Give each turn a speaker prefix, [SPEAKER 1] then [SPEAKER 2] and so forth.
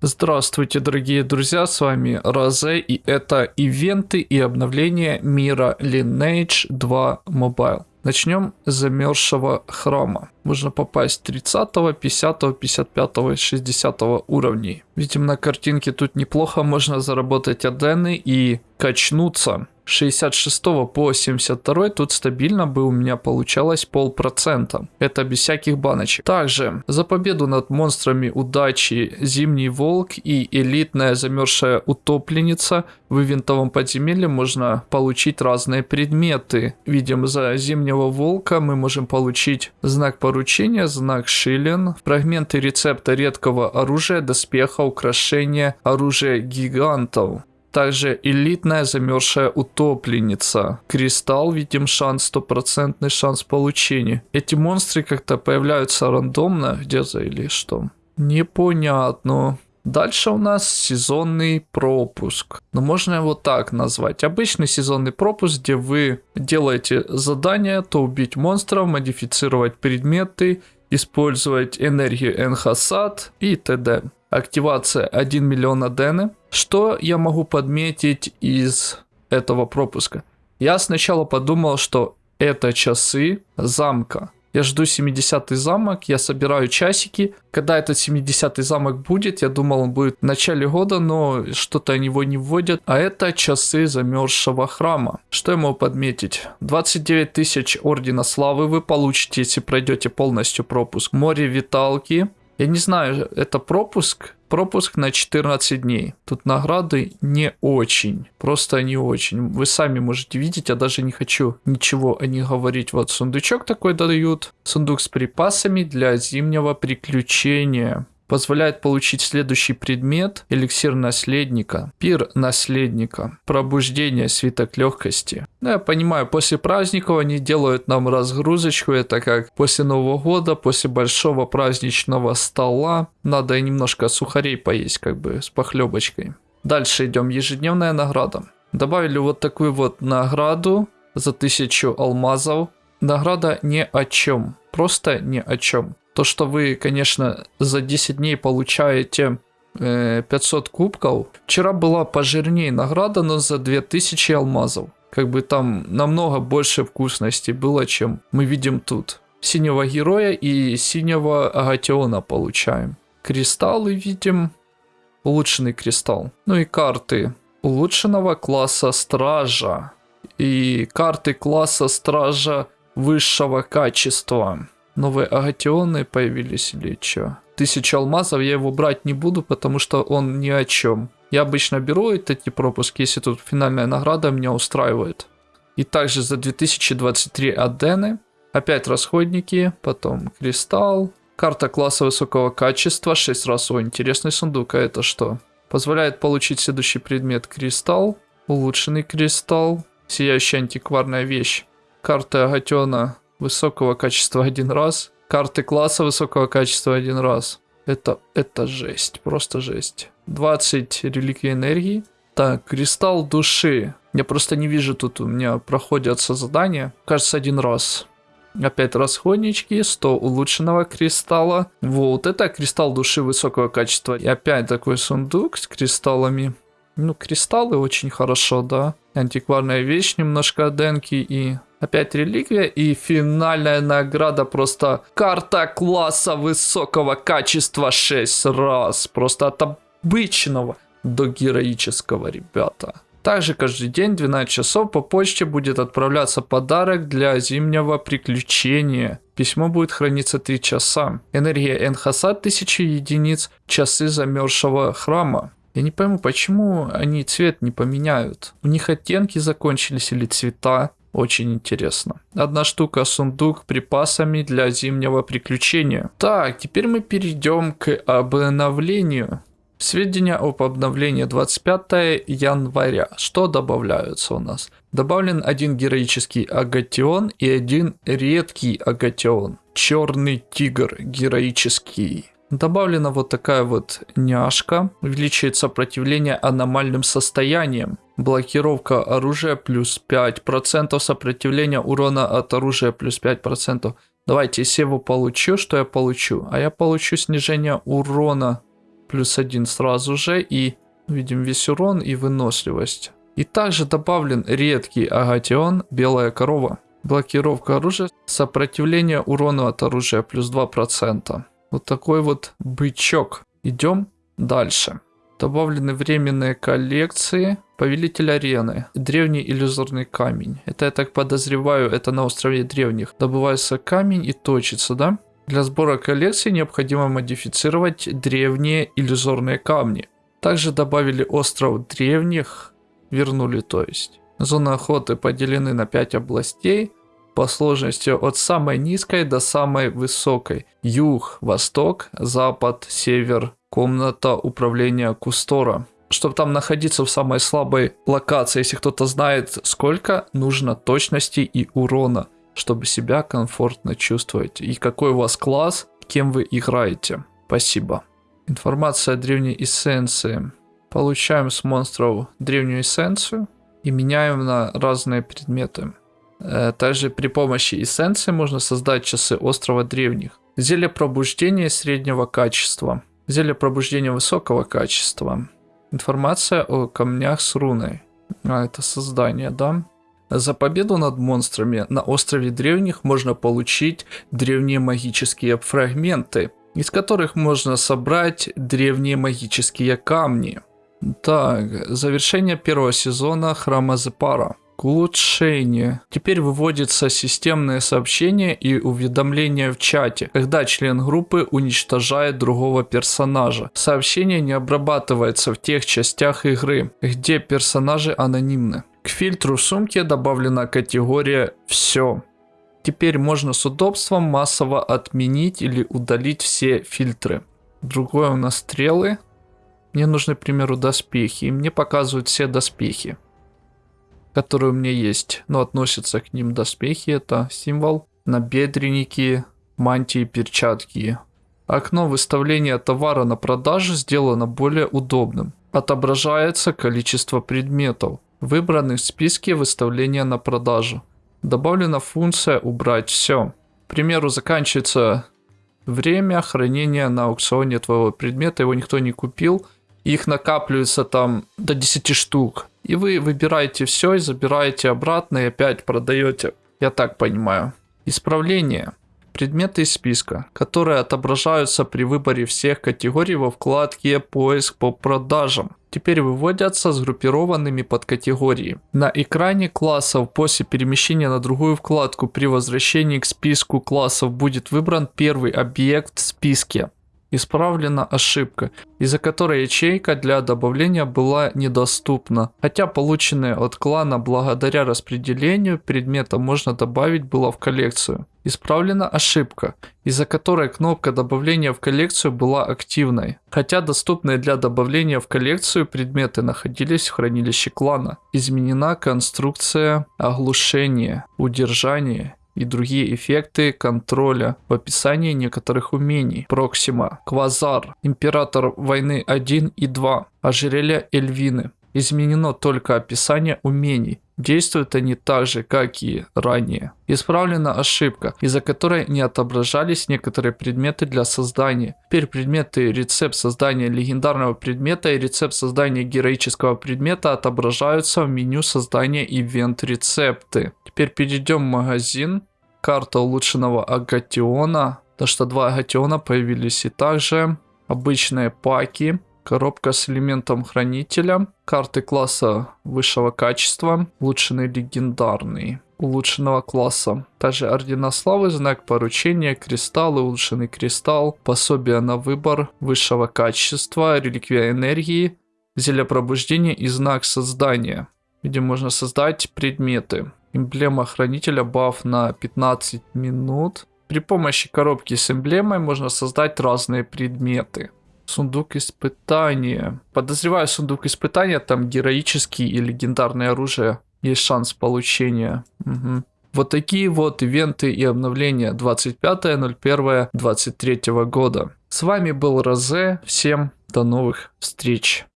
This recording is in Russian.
[SPEAKER 1] Здравствуйте, дорогие друзья, с вами Розе, и это ивенты и обновления мира Lineage 2 Mobile. Начнем с замерзшего храма. Можно попасть 30, 50, 55, 60 уровней. Видим на картинке тут неплохо можно заработать адены и качнуться. 66 по 72 тут стабильно бы у меня получалось полпроцента. Это без всяких баночек. Также за победу над монстрами удачи Зимний Волк и элитная замерзшая утопленница в ивентовом подземелье можно получить разные предметы. Видим за Зимнего Волка мы можем получить знак поручения, знак Шилен, фрагменты рецепта редкого оружия, доспеха, украшения, оружия гигантов. Также элитная замерзшая утопленница. Кристалл, видим шанс, стопроцентный шанс получения. Эти монстры как-то появляются рандомно где-то или что? Непонятно. Дальше у нас сезонный пропуск. Но можно его так назвать. Обычный сезонный пропуск, где вы делаете задание, то убить монстров, модифицировать предметы, использовать энергию Энхасад и т.д. Активация 1 миллион адены. Что я могу подметить из этого пропуска? Я сначала подумал, что это часы замка. Я жду 70-й замок, я собираю часики. Когда этот 70-й замок будет, я думал, он будет в начале года, но что-то они его не вводят. А это часы замерзшего храма. Что я могу подметить? 29 тысяч Ордена Славы вы получите, если пройдете полностью пропуск. Море Виталки. Я не знаю, это пропуск Пропуск на 14 дней. Тут награды не очень. Просто не очень. Вы сами можете видеть, я даже не хочу ничего о них говорить. Вот сундучок такой дают. Сундук с припасами для зимнего приключения позволяет получить следующий предмет – эликсир наследника, пир наследника, пробуждение, свиток легкости. Ну, я понимаю, после праздников они делают нам разгрузочку, это как после Нового года, после большого праздничного стола, надо немножко сухарей поесть, как бы с похлебочкой. Дальше идем, ежедневная награда. Добавили вот такую вот награду за тысячу алмазов. Награда ни о чем, просто ни о чем. То, что вы, конечно, за 10 дней получаете 500 э, кубков. Вчера была пожирнее награда, но за 2000 алмазов. Как бы там намного больше вкусности было, чем мы видим тут. Синего героя и синего агатиона получаем. Кристаллы видим. Улучшенный кристалл. Ну и карты улучшенного класса стража. И карты класса стража высшего качества новые агатионы появились или что? Тысяча алмазов, я его брать не буду, потому что он ни о чем. Я обычно беру эти пропуски, если тут финальная награда меня устраивает. И также за 2023 адены, опять расходники, потом кристалл, карта класса высокого качества, 6 раз, о, интересный сундук, а это что? Позволяет получить следующий предмет кристалл, улучшенный кристалл, сияющая антикварная вещь, карта агатиона высокого качества один раз. Карты класса высокого качества один раз. Это, это жесть, просто жесть. 20 реликвий энергии. Так, кристалл души. Я просто не вижу тут, у меня проходятся задания. Кажется, один раз. Опять расходнички, 100 улучшенного кристалла. Вот, это кристалл души высокого качества. И опять такой сундук с кристаллами. Ну, кристаллы очень хорошо, да. Антикварная вещь, немножко денки и Опять реликвия и финальная награда просто карта класса высокого качества 6 раз. Просто от обычного до героического, ребята. Также каждый день 12 часов по почте будет отправляться подарок для зимнего приключения. Письмо будет храниться 3 часа. Энергия Энхаса 1000 единиц, часы замерзшего храма. Я не пойму, почему они цвет не поменяют. У них оттенки закончились или цвета. Очень интересно. Одна штука сундук припасами для зимнего приключения. Так, теперь мы перейдем к обновлению. Сведения об обновлении 25 января. Что добавляются у нас? Добавлен один героический агатион и один редкий агатион. Черный тигр героический. Добавлена вот такая вот няшка. Увеличивает сопротивление аномальным состояниям. Блокировка оружия плюс 5%. Сопротивление урона от оружия плюс 5%. Давайте, если его получу, что я получу? А я получу снижение урона плюс один сразу же и видим весь урон и выносливость. И также добавлен редкий агатион белая корова. Блокировка оружия, сопротивление урону от оружия плюс 2%. Вот такой вот бычок. Идем дальше. Добавлены временные коллекции. Повелитель арены. Древний иллюзорный камень. Это, я так подозреваю, это на острове древних. Добывается камень и точится, да? Для сбора коллекции необходимо модифицировать древние иллюзорные камни. Также добавили остров древних, вернули то есть. Зоны охоты поделены на 5 областей по сложности от самой низкой до самой высокой. Юг, восток, запад, север, комната управления Кустора. Чтобы там находиться в самой слабой локации, если кто-то знает сколько, нужно точности и урона, чтобы себя комфортно чувствовать. И какой у вас класс, кем вы играете. Спасибо. Информация о древней эссенции. Получаем с монстров древнюю эссенцию и меняем на разные предметы. Э, также при помощи эссенции можно создать часы острова древних. Зелье пробуждения среднего качества. Зелье пробуждения высокого качества. Информация о камнях с руной. А, это создание, да? За победу над монстрами на острове древних можно получить древние магические фрагменты, из которых можно собрать древние магические камни. Так, завершение первого сезона Храма Зепара. К улучшению. Теперь выводится системное сообщение и уведомление в чате, когда член группы уничтожает другого персонажа. Сообщение не обрабатывается в тех частях игры, где персонажи анонимны. К фильтру сумки добавлена категория «Все». Теперь можно с удобством массово отменить или удалить все фильтры. Другое у нас стрелы. Мне нужны, к примеру, доспехи. И мне показывают все доспехи которые у меня есть, но относятся к ним доспехи, это символ, набедренники, мантии, перчатки. Окно выставления товара на продажу сделано более удобным. Отображается количество предметов, выбранных в списке выставления на продажу. Добавлена функция «Убрать все». К примеру, заканчивается время хранения на аукционе твоего предмета, его никто не купил, их накапливается там до 10 штук. И вы выбираете все и забираете обратно и опять продаете. Я так понимаю. Исправление. Предметы из списка, которые отображаются при выборе всех категорий во вкладке «Поиск по продажам». Теперь выводятся сгруппированными под категории. На экране классов после перемещения на другую вкладку при возвращении к списку классов будет выбран первый объект в списке. Исправлена ошибка, из-за которой ячейка для добавления была недоступна. Хотя полученные от клана благодаря распределению предмета можно добавить было в коллекцию. Исправлена ошибка, из-за которой кнопка добавления в коллекцию была активной. Хотя доступные для добавления в коллекцию предметы находились в хранилище клана. Изменена конструкция оглушения, удержания и другие эффекты контроля в описании некоторых умений. Проксима, Квазар, Император войны 1 и 2, Ожерелье Эльвины. Изменено только описание умений. Действуют они так же, как и ранее. Исправлена ошибка, из-за которой не отображались некоторые предметы для создания. Теперь предметы рецепт создания легендарного предмета и рецепт создания героического предмета отображаются в меню создания ивент рецепты. Теперь перейдем в магазин. Карта улучшенного агатиона. То что два агатиона появились и также обычные паки Коробка с элементом хранителя. Карты класса высшего качества. Улучшенный легендарный улучшенного класса. Также ордена славы, знак поручения, кристаллы, улучшенный кристалл, пособие на выбор высшего качества, реликвия энергии, зелье пробуждения и знак создания, где можно создать предметы. Эмблема хранителя баф на 15 минут. При помощи коробки с эмблемой можно создать разные предметы. Сундук испытания. Подозреваю, сундук испытания там героический и легендарное оружие. Есть шанс получения. Угу. Вот такие вот ивенты и обновления 25.01.23 года. С вами был Розе. Всем до новых встреч.